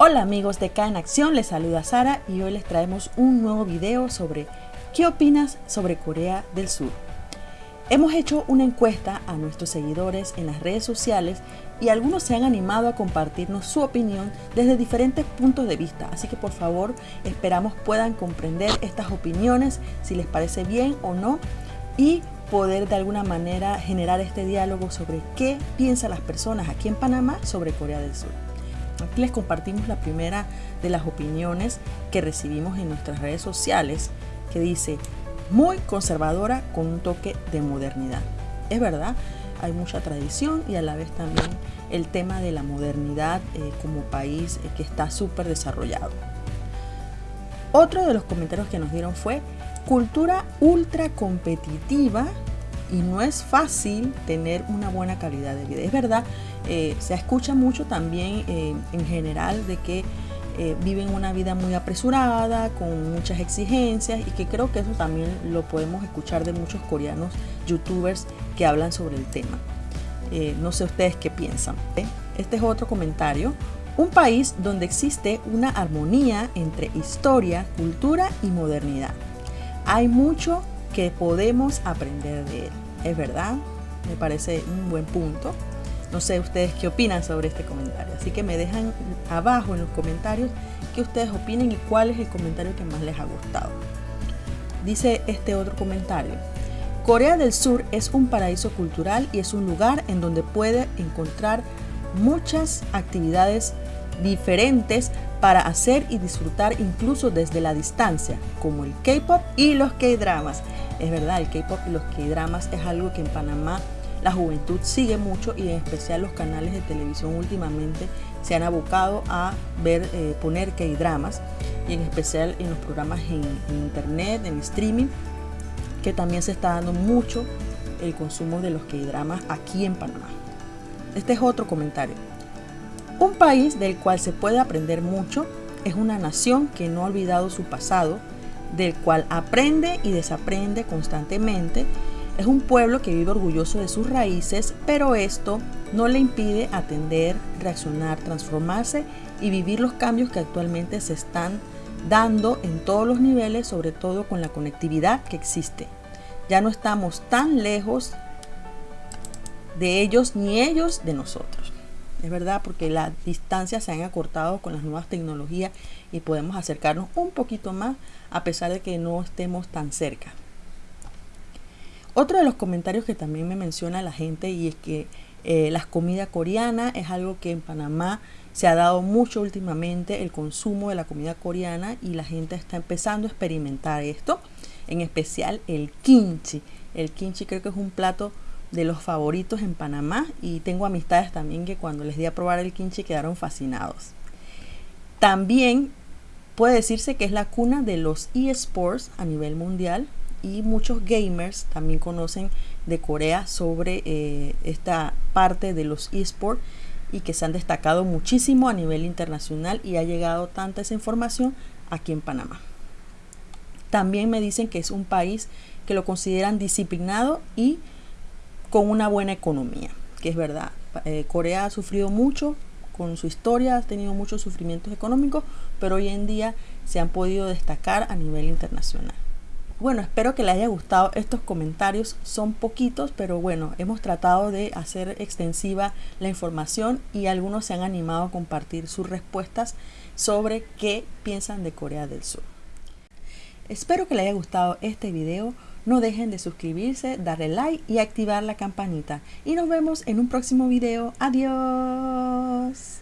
Hola amigos de K en Acción, les saluda Sara y hoy les traemos un nuevo video sobre ¿Qué opinas sobre Corea del Sur? Hemos hecho una encuesta a nuestros seguidores en las redes sociales y algunos se han animado a compartirnos su opinión desde diferentes puntos de vista, así que por favor esperamos puedan comprender estas opiniones, si les parece bien o no, y poder de alguna manera generar este diálogo sobre qué piensan las personas aquí en Panamá sobre Corea del Sur. Aquí les compartimos la primera de las opiniones que recibimos en nuestras redes sociales, que dice, muy conservadora con un toque de modernidad. Es verdad, hay mucha tradición y a la vez también el tema de la modernidad eh, como país eh, que está súper desarrollado. Otro de los comentarios que nos dieron fue cultura ultra competitiva y no es fácil tener una buena calidad de vida. Es verdad, eh, se escucha mucho también eh, en general de que eh, viven una vida muy apresurada, con muchas exigencias y que creo que eso también lo podemos escuchar de muchos coreanos youtubers que hablan sobre el tema. no sé ustedes qué piensan. Este es otro comentario. Un país donde existe una armonía entre historia, cultura y modernidad. Hay mucho que podemos aprender de él. Es verdad, me parece un buen punto. No sé ustedes qué opinan sobre este comentario, así que me dejan abajo en los comentarios qué ustedes opinen y cuál es el comentario que más les ha gustado. Dice este otro comentario. Corea del Sur es un paraíso cultural y es un lugar en donde puede encontrar muchas actividades diferentes para hacer y disfrutar incluso desde la distancia, como el K-pop y los K-dramas. Es verdad, el K-pop y los K-dramas es algo que en Panamá la juventud sigue mucho y en especial los canales de televisión últimamente se han abocado a ver, eh, poner K-dramas y en especial en los programas en, en internet, en streaming, que también se está dando mucho el consumo de los K-dramas aquí en Panamá. Este es otro comentario. Un país del cual se puede aprender mucho es una nación que no ha olvidado su pasado, del cual aprende y desaprende constantemente. Es un pueblo que vive orgulloso de sus raíces, pero esto no le impide atender, reaccionar, transformarse y vivir los cambios que actualmente se están dando en todos los niveles, sobre todo con la conectividad que existe. Ya no estamos tan lejos de ellos ni ellos de nosotros. Es verdad, porque las distancias se han acortado con las nuevas tecnologías y podemos acercarnos un poquito más a pesar de que no estemos tan cerca. Otro de los comentarios que también me menciona la gente y es que eh, la comida coreana es algo que en Panamá se ha dado mucho últimamente el consumo de la comida coreana y la gente está empezando a experimentar esto, en especial el kimchi. El kimchi creo que es un plato de los favoritos en Panamá y tengo amistades también que cuando les di a probar el kimchi quedaron fascinados. También puede decirse que es la cuna de los eSports a nivel mundial y muchos gamers también conocen de Corea sobre eh, esta parte de los eSports y que se han destacado muchísimo a nivel internacional y ha llegado tanta esa información aquí en Panamá. También me dicen que es un país que lo consideran disciplinado y con una buena economía, que es verdad. Eh, Corea ha sufrido mucho con su historia, ha tenido muchos sufrimientos económicos, pero hoy en día se han podido destacar a nivel internacional. Bueno, espero que les haya gustado estos comentarios. Son poquitos, pero bueno, hemos tratado de hacer extensiva la información y algunos se han animado a compartir sus respuestas sobre qué piensan de Corea del Sur. Espero que les haya gustado este video. No dejen de suscribirse, darle like y activar la campanita. Y nos vemos en un próximo video. Adiós.